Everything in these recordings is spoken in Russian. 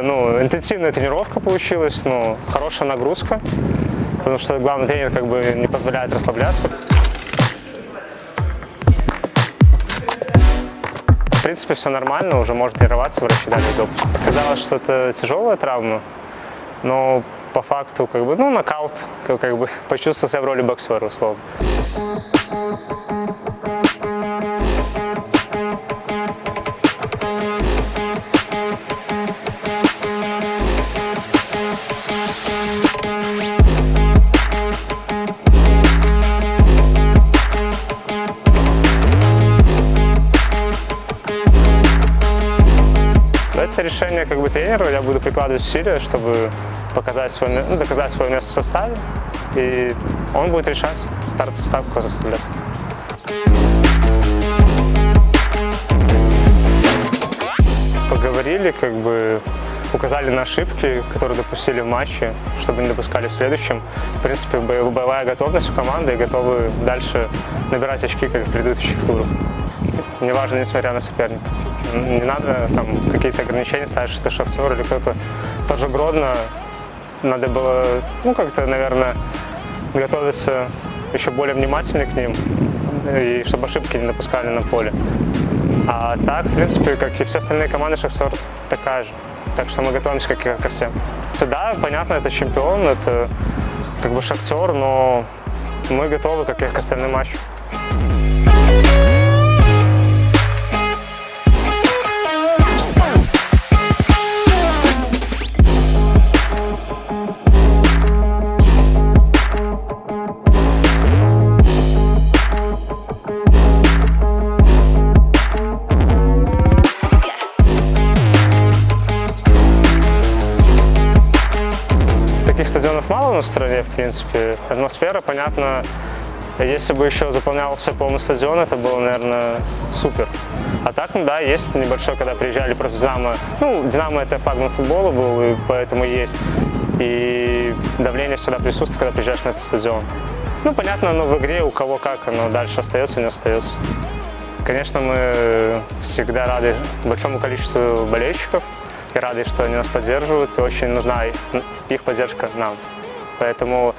интенсивная тренировка получилась, ну, хорошая нагрузка, потому что главный тренер как бы не позволяет расслабляться. В принципе, все нормально, уже можно тренироваться, врачи дали допуск. Казалось, что это тяжелая травма, но по факту, как бы, ну, нокаут, как, как бы почувствовал себя в роли боксера, условно. Это решение как бы тренера, я буду прикладывать усилия, чтобы показать свое, ну, доказать свое место в составе, и он будет решать, старт состав, кого заставлять. Поговорили, как бы указали на ошибки, которые допустили в матче, чтобы не допускали в следующем. В принципе, бо- боевая готовность у команды и готовы дальше набирать очки, как в предыдущих турах. Неважно, несмотря на соперника. Не надо там какие-то ограничения ставить, что Шахтер или кто-то. Тот же Гродно, надо было, ну, как-то, наверное, готовиться еще более внимательно к ним, и чтобы ошибки не допускали на поле. А так, в принципе, как и все остальные команды, Шахтер такая же. Так что мы готовимся как и ко всем. Да, понятно, это чемпион, это как бы Шахтер, но мы готовы, как и к остальным матчам. Таких стадионов мало на стране, в принципе. Атмосфера, понятно, если бы еще заполнялся полный стадион, это было, наверное, супер. А так, ну да, есть небольшой, когда приезжали просто Динамо. Ну, Динамо это флагман футбола был, и поэтому есть. И давление всегда присутствует, когда приезжаешь на этот стадион. Ну, понятно, оно в игре, у кого как, оно дальше остается, не остается. Конечно, мы всегда рады большому количеству болельщиков и рады, что они нас поддерживают, и очень нужна их поддержка нам. Поэтому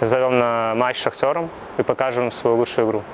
зовем на матч с Шахтером и покажем свою лучшую игру.